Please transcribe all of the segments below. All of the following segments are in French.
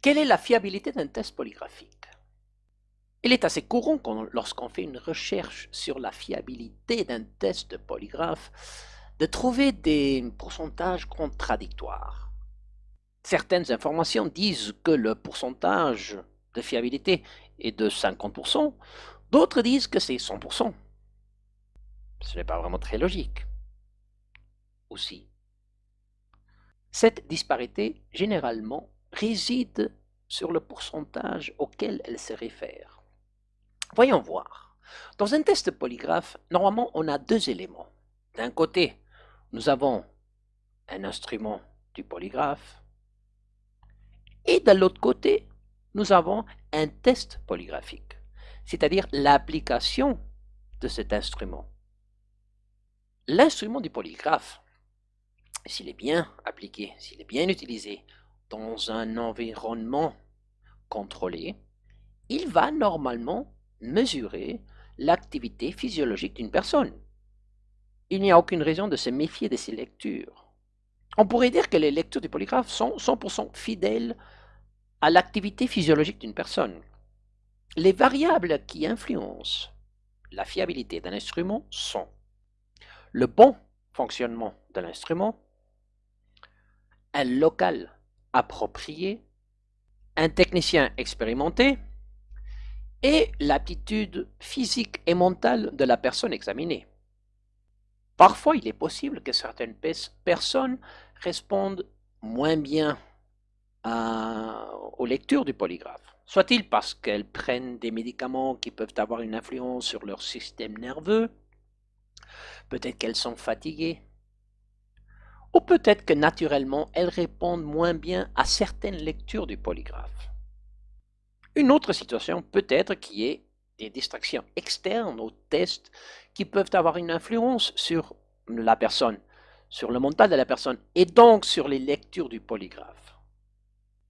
Quelle est la fiabilité d'un test polygraphique? Il est assez courant lorsqu'on fait une recherche sur la fiabilité d'un test de polygraphe de trouver des pourcentages contradictoires. Certaines informations disent que le pourcentage de fiabilité est de 50%, d'autres disent que c'est 100%. Ce n'est pas vraiment très logique. Aussi. Cette disparité, généralement, réside sur le pourcentage auquel elle se réfère. Voyons voir. Dans un test polygraphe, normalement, on a deux éléments. D'un côté, nous avons un instrument du polygraphe, et de l'autre côté, nous avons un test polygraphique, c'est-à-dire l'application de cet instrument. L'instrument du polygraphe, s'il est bien appliqué, s'il est bien utilisé dans un environnement contrôlé, il va normalement mesurer l'activité physiologique d'une personne. Il n'y a aucune raison de se méfier de ces lectures. On pourrait dire que les lectures du polygraphe sont 100% fidèles à l'activité physiologique d'une personne. Les variables qui influencent la fiabilité d'un instrument sont le bon fonctionnement de l'instrument, un local approprié, un technicien expérimenté et l'aptitude physique et mentale de la personne examinée. Parfois, il est possible que certaines personnes répondent moins bien aux lectures du polygraphe. Soit-il parce qu'elles prennent des médicaments qui peuvent avoir une influence sur leur système nerveux, peut-être qu'elles sont fatiguées, ou peut-être que naturellement elles répondent moins bien à certaines lectures du polygraphe. Une autre situation peut être qu'il y ait des distractions externes au test qui peuvent avoir une influence sur la personne, sur le mental de la personne et donc sur les lectures du polygraphe.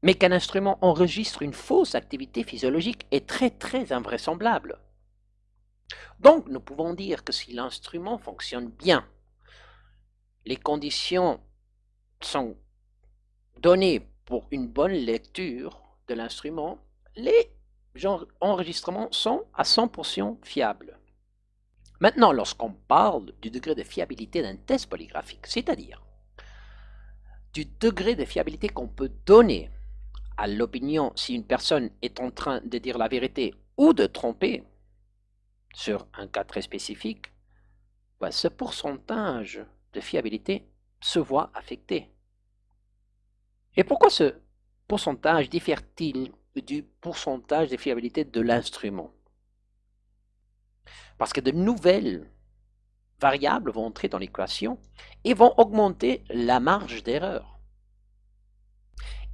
Mais qu'un instrument enregistre une fausse activité physiologique est très très invraisemblable. Donc nous pouvons dire que si l'instrument fonctionne bien, les conditions sont données pour une bonne lecture de l'instrument, les enregistrements sont à 100% fiables. Maintenant, lorsqu'on parle du degré de fiabilité d'un test polygraphique, c'est-à-dire du degré de fiabilité qu'on peut donner à l'opinion si une personne est en train de dire la vérité ou de tromper sur un cas très spécifique, ben, ce pourcentage de fiabilité se voit affecté. Et pourquoi ce pourcentage diffère-t-il du pourcentage de fiabilité de l'instrument? Parce que de nouvelles variables vont entrer dans l'équation et vont augmenter la marge d'erreur.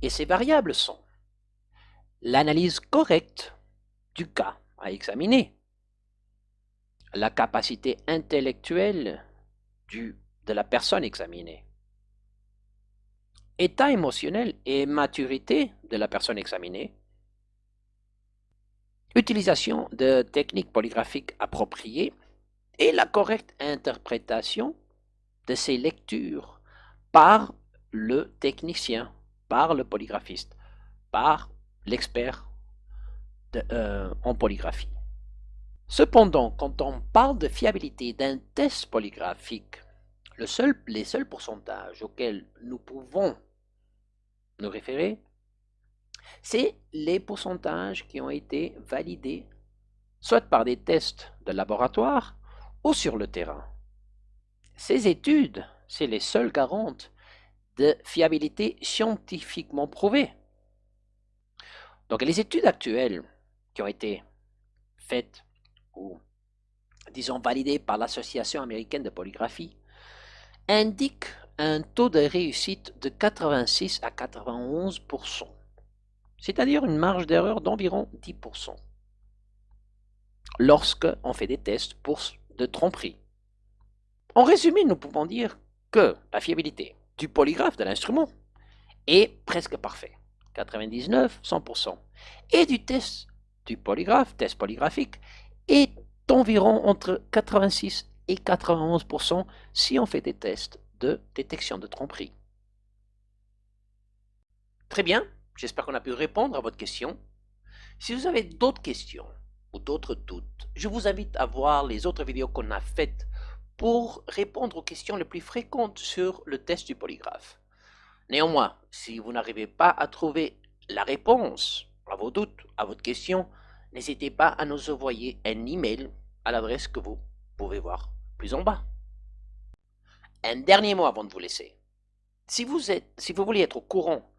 Et ces variables sont l'analyse correcte du cas à examiner, la capacité intellectuelle du, de la personne examinée, état émotionnel et maturité de la personne examinée, utilisation de techniques polygraphiques appropriées et la correcte interprétation de ces lectures par le technicien, par le polygraphiste, par l'expert euh, en polygraphie. Cependant, quand on parle de fiabilité d'un test polygraphique, les seuls pourcentages auxquels nous pouvons nous référer, c'est les pourcentages qui ont été validés soit par des tests de laboratoire ou sur le terrain. Ces études, c'est les seules garantes de fiabilité scientifiquement prouvée. Donc les études actuelles qui ont été faites ou disons validées par l'Association américaine de polygraphie indiquent un taux de réussite de 86 à 91% c'est-à-dire une marge d'erreur d'environ 10% lorsque on fait des tests pour de tromperie. En résumé, nous pouvons dire que la fiabilité du polygraphe de l'instrument est presque parfaite, 99, 100%, et du test du polygraphe, test polygraphique, est environ entre 86 et 91% si on fait des tests de détection de tromperie. Très bien, J'espère qu'on a pu répondre à votre question. Si vous avez d'autres questions ou d'autres doutes, je vous invite à voir les autres vidéos qu'on a faites pour répondre aux questions les plus fréquentes sur le test du polygraphe. Néanmoins, si vous n'arrivez pas à trouver la réponse à vos doutes, à votre question, n'hésitez pas à nous envoyer un email à l'adresse que vous pouvez voir en bas. Un dernier mot avant de vous laisser. Si vous, êtes, si vous voulez être au courant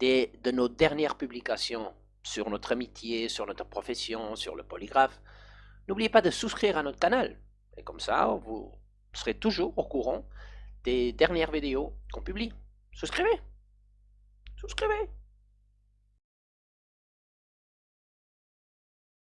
des, de nos dernières publications sur notre amitié, sur notre profession, sur le polygraphe, n'oubliez pas de souscrire à notre canal. Et comme ça, vous serez toujours au courant des dernières vidéos qu'on publie. Souscrivez Souscrivez